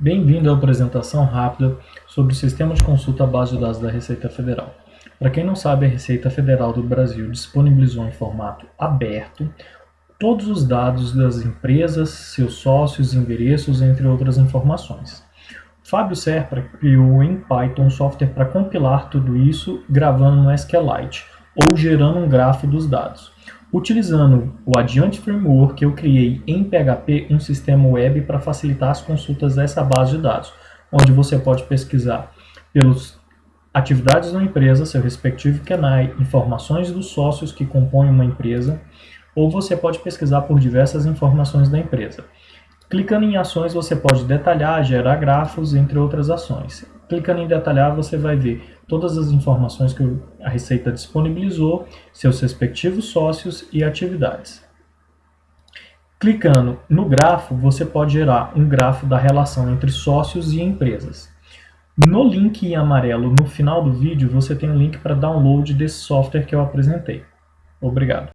bem-vindo à apresentação rápida sobre o Sistema de Consulta à Base de Dados da Receita Federal. Para quem não sabe, a Receita Federal do Brasil disponibilizou em formato aberto todos os dados das empresas, seus sócios, endereços, entre outras informações. Fábio Serpa criou em Python software para compilar tudo isso gravando no SQLite ou gerando um grafo dos dados. Utilizando o Adiante Framework, eu criei em PHP um sistema web para facilitar as consultas dessa base de dados, onde você pode pesquisar pelas atividades da empresa, seu respectivo CNAE, informações dos sócios que compõem uma empresa, ou você pode pesquisar por diversas informações da empresa. Clicando em ações, você pode detalhar, gerar grafos, entre outras ações. Clicando em detalhar, você vai ver todas as informações que a Receita disponibilizou, seus respectivos sócios e atividades. Clicando no grafo, você pode gerar um grafo da relação entre sócios e empresas. No link em amarelo no final do vídeo, você tem um link para download desse software que eu apresentei. Obrigado.